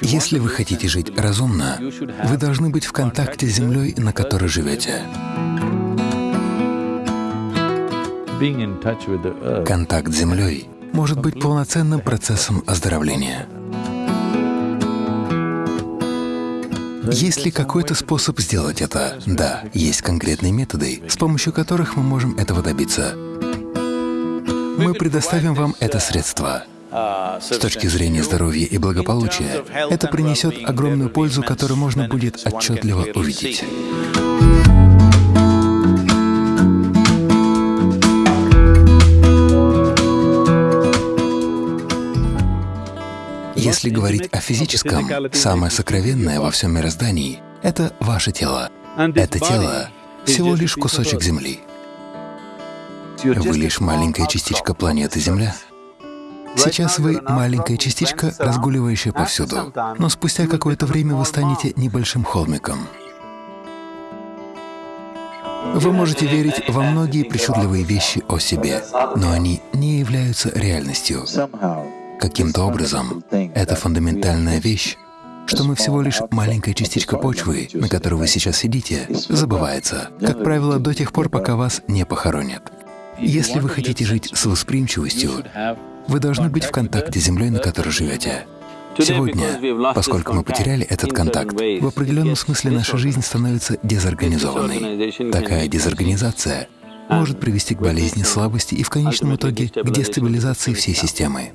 Если вы хотите жить разумно, вы должны быть в контакте с землей, на которой живете. Контакт с землей может быть полноценным процессом оздоровления. Есть ли какой-то способ сделать это? Да, есть конкретные методы, с помощью которых мы можем этого добиться. Мы предоставим вам это средство. С точки зрения здоровья и благополучия, это принесет огромную пользу, которую можно будет отчетливо увидеть. Если говорить о физическом, самое сокровенное во всем мироздании — это ваше тело. Это тело — всего лишь кусочек Земли. Вы лишь маленькая частичка планеты Земля. Сейчас вы маленькая частичка, разгуливающая повсюду, но спустя какое-то время вы станете небольшим холмиком. Вы можете верить во многие причудливые вещи о себе, но они не являются реальностью. Каким-то образом это фундаментальная вещь, что мы всего лишь маленькая частичка почвы, на которой вы сейчас сидите, забывается, как правило, до тех пор, пока вас не похоронят. Если вы хотите жить с восприимчивостью, вы должны быть в контакте с землей, на которой живете. Сегодня, поскольку мы потеряли этот контакт, в определенном смысле наша жизнь становится дезорганизованной. Такая дезорганизация может привести к болезни, слабости и в конечном итоге к дестабилизации всей системы.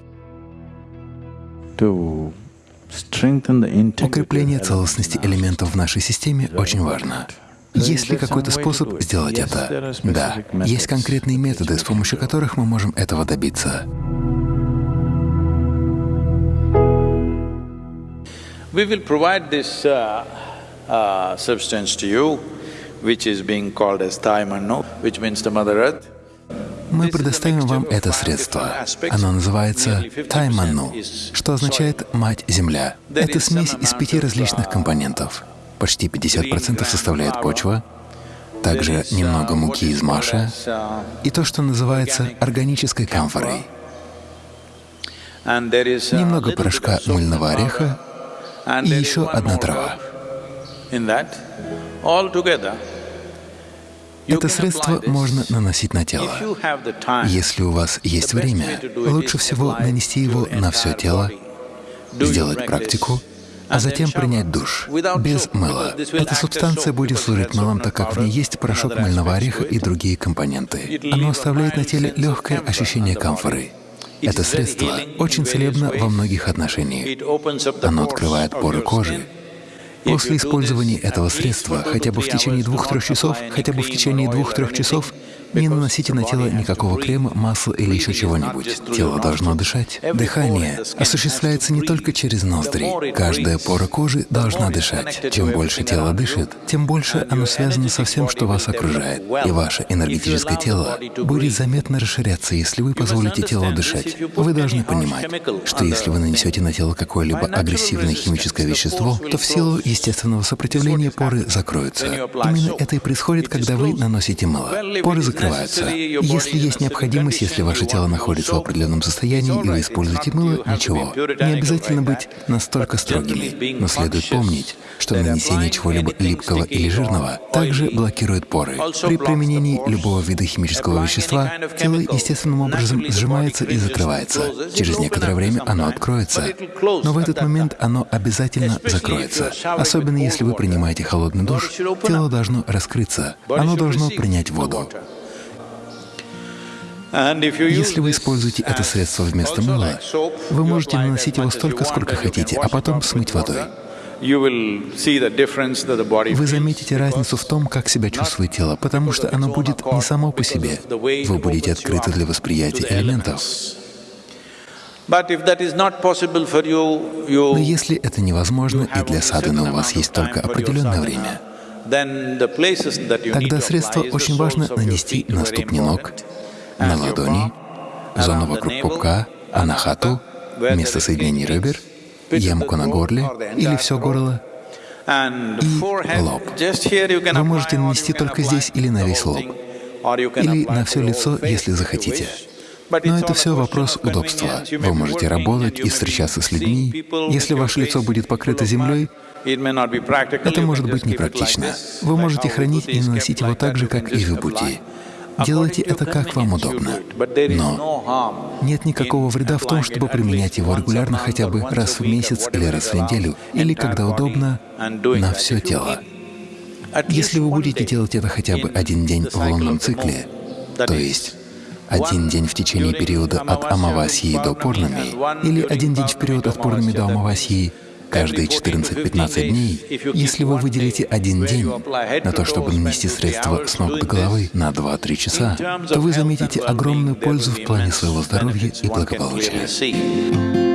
Укрепление целостности элементов в нашей системе очень важно. Есть ли какой-то способ сделать это? Да, есть конкретные методы, с помощью которых мы можем этого добиться. We will provide this uh, uh, substance to you, which is being called as Taimanu, which means the Mother Earth. Мы предоставим вам это средство. Оно называется Тайману, что означает «мать Земля». Это смесь из пяти различных компонентов. Почти 50% составляет почва, также немного муки из маша и то, что называется органической камфорой. Немного порошка мыльного ореха и еще одна трава. Это средство можно наносить на тело. Если у вас есть время, лучше всего нанести его на все тело, сделать практику, а затем принять душ, без мыла. Эта субстанция будет служить мылом, так как в ней есть порошок мыльного ореха и другие компоненты. Оно оставляет на теле легкое ощущение камфоры. Это средство очень целебно во многих отношениях. Оно открывает поры кожи, После использования этого средства хотя бы в течение двух-трех часов, хотя бы в течение двух-трех часов не наносите на тело никакого крема, масла или еще чего-нибудь. Тело должно дышать. Дыхание осуществляется не только через ноздри. Каждая пора кожи должна дышать. Чем больше тело дышит, тем больше оно связано со всем, что вас окружает. И ваше энергетическое тело будет заметно расширяться, если вы позволите телу дышать. Вы должны понимать, что если вы нанесете на тело какое-либо агрессивное химическое вещество, то в силу естественного сопротивления поры закроются. Именно это и происходит, когда вы наносите мыло. Поры закрываются закрываются. Если есть необходимость, если ваше тело находится в определенном состоянии и вы используете мыло, ничего. Не обязательно быть настолько строгими, но следует помнить, что нанесение чего-либо липкого или жирного также блокирует поры. При применении любого вида химического вещества тело естественным образом сжимается и закрывается. Через некоторое время оно откроется, но в этот момент оно обязательно закроется. Особенно если вы принимаете холодный душ, тело должно раскрыться, оно должно принять воду. Если вы используете это средство вместо мыла, вы можете наносить его столько, сколько хотите, а потом смыть водой. Вы заметите разницу в том, как себя чувствует тело, потому что оно будет не само по себе. Вы будете открыты для восприятия элементов. Но если это невозможно, и для садханы у вас есть только определенное время, тогда средство очень важно нанести на ступни ног, на ладони, зону вокруг пупка, анахату, место соединения ребер, ямку на горле или все горло и лоб. Вы можете нанести только здесь или на весь лоб, или на все лицо, если захотите. Но это все вопрос удобства. Вы можете работать и встречаться с людьми. Если ваше лицо будет покрыто землей, это может быть непрактично. Вы можете хранить и наносить его так же, как и вибути. Делайте это как вам удобно. Но нет никакого вреда в том, чтобы применять его регулярно хотя бы раз в месяц или раз в неделю, или когда удобно, на все тело. Если вы будете делать это хотя бы один день в лунном цикле, то есть один день в течение периода от Амавасьи до Пурнами или один день в период от Пурнами до Амавасьи, каждые 14-15 дней, если вы выделите один день на то, чтобы нанести средства с ног до головы на 2-3 часа, то вы заметите огромную пользу в плане своего здоровья и благополучия.